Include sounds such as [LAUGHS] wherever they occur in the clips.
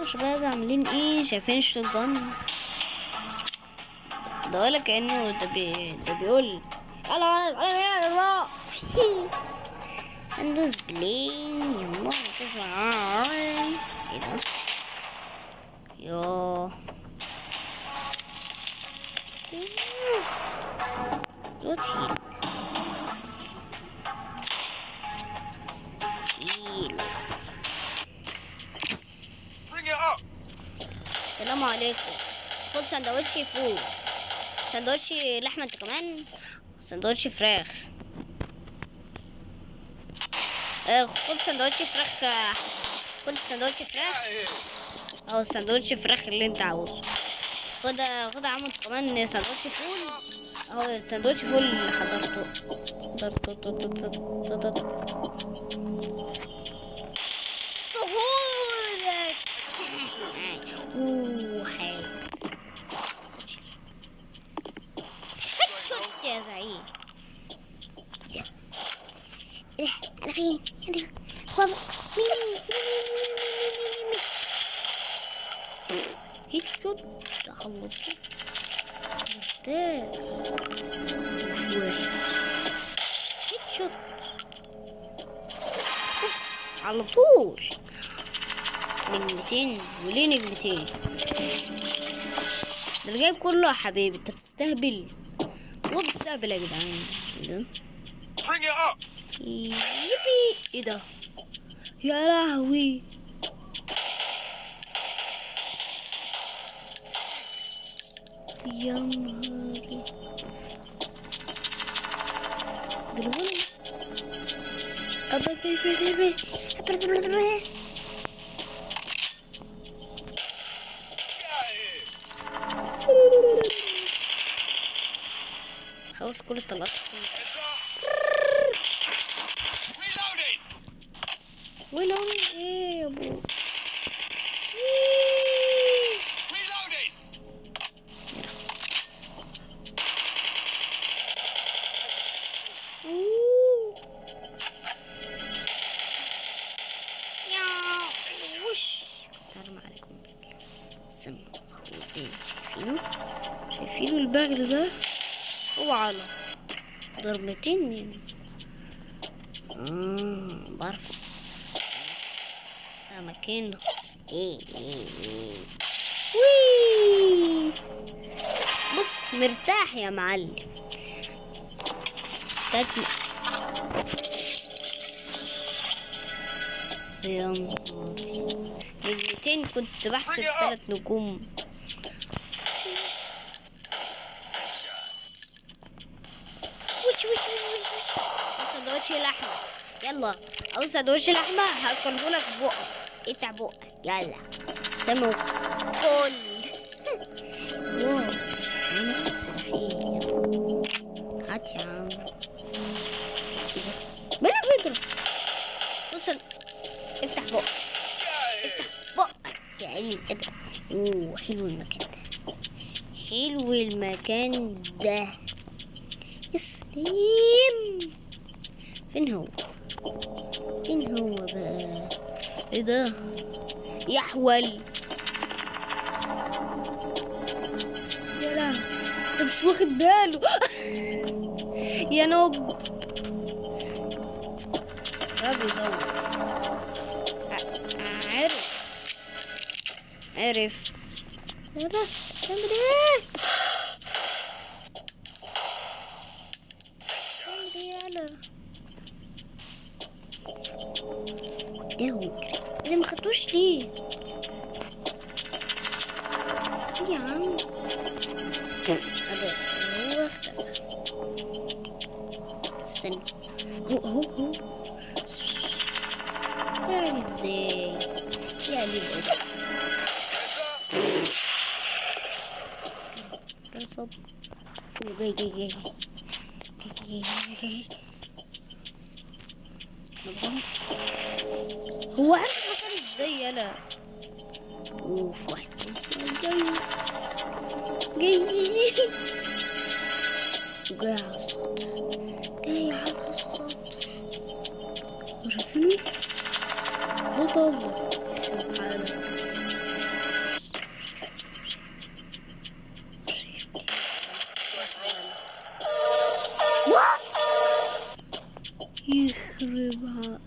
يا شباب عاملين إيه؟ شايفين ال shotgun ده ولا كأنه ده بي ده بيقول تعالى تعالى هنا يا جماعة هندوس play يلا تسمع. إيه ده؟ يوه. روتين السلام عليكم. خد سندوتش فول. سندوتش لحمة انت كمان. سندوتش فراخ. آه، خد سندوتش فراخ خد سندوتش فراخ. أو سندوتش فراخ اللي أنت عاوزه. خد خد يا عم انت كمان سندوتش فول. اهو سندوتش فول اللي حضرته. فين على طول. نجمتين نجمتين ده كله يا حبيبي انت بتستهبل. هو بيستهبل يا جدعان Bring it up. يبي إيه ده يا لهوي يا نهاري دلوقتي أبا بي بي بي بي أبا بي بي بي. Get out of here. هم إيه يا ابو Reloading. شايفينه؟ شايفينه البغل ده؟ هو على ضربتين مين آه بعرف إيه إيه إيه وي بص مرتاح يا معلم. تاكل يا نهاري نجمتين كنت بحسب. ثلاث نجوم. وش وش وش وش وش؟ سندوتش لحمة. يلا. عاوز سندوتش لحمة. هاكله لك بقك افتح بقك يلا سمو معاه نفس هات يا عم بلا بيضرب بص افتح بقك here. بقك يا قليل الادب اوه حلو المكان ده حلو المكان ده يا سلام فين هو فين هو إيه ده؟ يحول. يا لا ده مش واخد باله. [LAUGHS] يا نوب. ده بيدور. عرف عرف يلا تعمل إيه؟ تعمل إيه يلا إيه هو يجري اللي ما خدتوش ليه ليه يا عم هذا هو اختفى استنى هو زي انا اوف واحد جاي جاي جاي على السطح جاي على السطح وشايفينه ده طلع سبحان الله يخربها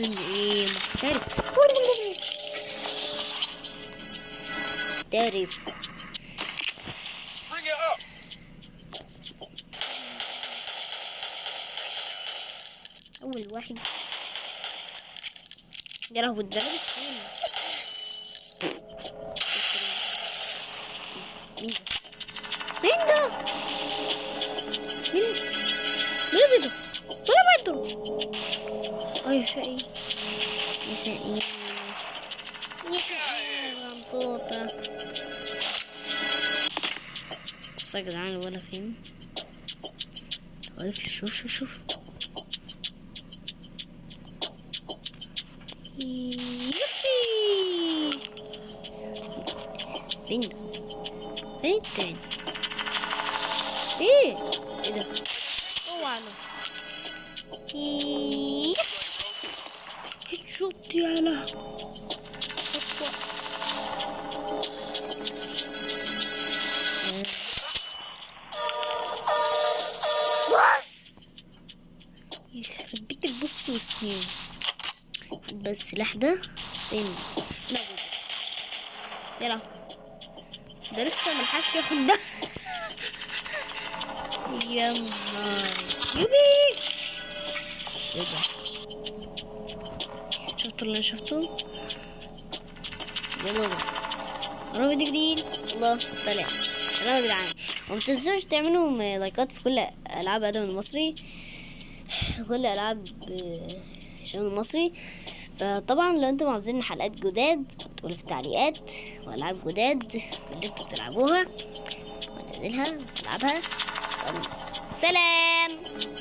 مصمم إيه؟ محترف محترف آه. أول واحد. يا مين ده مين ده مين ده؟ مين ده؟ مين؟ مين ده مين ده يضرب بيده آه يا شقي يا شقي يا شقي يا غنطوطة بص يا جدعان الولا فين واقف لي شوف شوف شوف يبي فين ده؟ فين التاني؟ إيه؟ إيه ده؟ اوعى له يب. هيد شوت يالا بص! يخرب بيت البص وسنين بس السلاح ده فين؟ يا لهوي ده لسه ملحقش ياخد ده. [LAUGHS] يا نهار. يبي إيه ده؟ شفتوا اللي بينا قرب فيديو جديد الله طلع يلا يا جدعان وما تنسوش تعملوا لايكات في كل ألعاب آدم المصري. كل ألعاب هشام المصري. فطبعا لو أنتم عاوزين حلقات جداد تقولوا في التعليقات وألعاب جداد اللي أنتوا بتلعبوها وانزلها والعبها يلا. سلام!